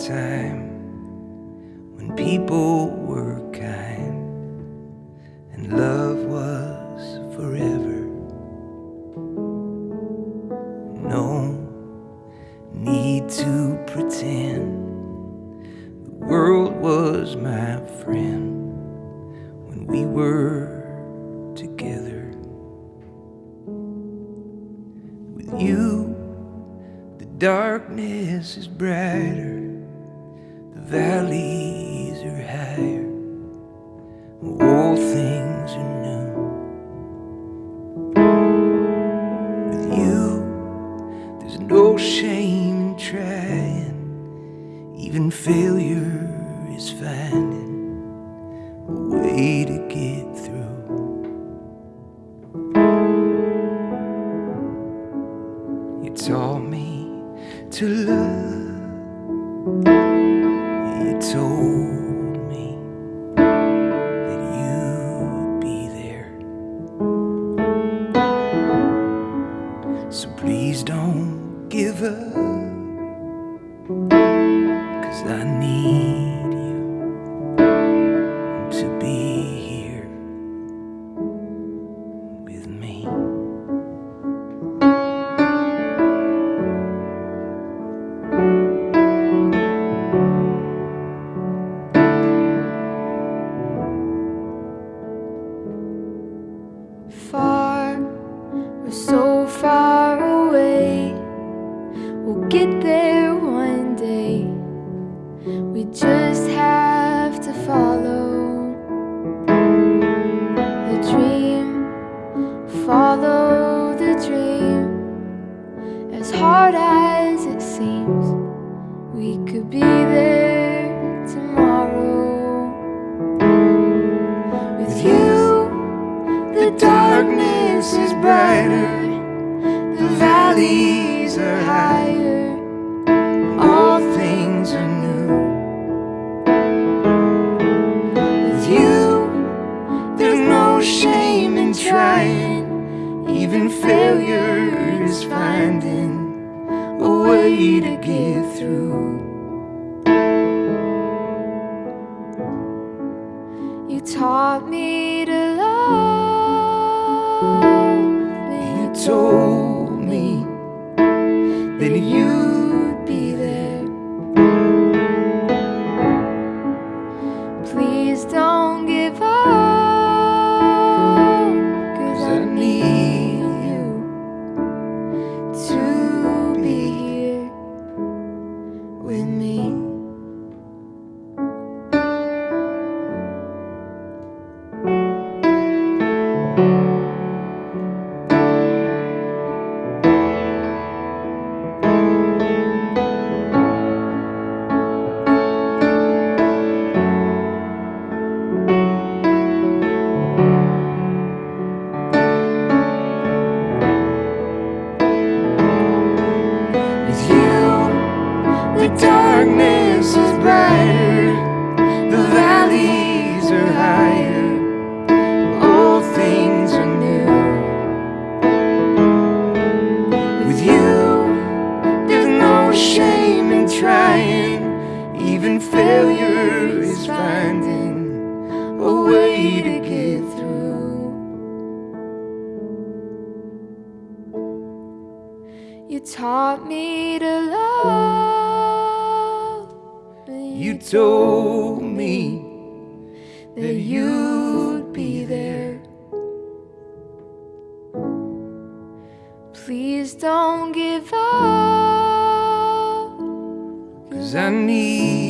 time when people were kind and love was forever. No need to pretend the world was my friend when we were together. With you, the darkness is brighter, valleys are higher, all things are new. With you, there's no shame in trying, even failure is finding a way to get through. You taught me to love. Told me that you'd be there. So please don't give up. Cause I need We'll get there one day. We just have to follow the dream, follow the dream. As hard as it seems, we could be there tomorrow. With you, The darkness is brighter, the valleys even failure is finding a way to get through. You taught me darkness is brighter, the valleys are higher, all things are new. With you, there's no shame in trying, even failure is finding a way to get through. You taught me to love. Told me that you'd be there. Please don't give up. Cause I need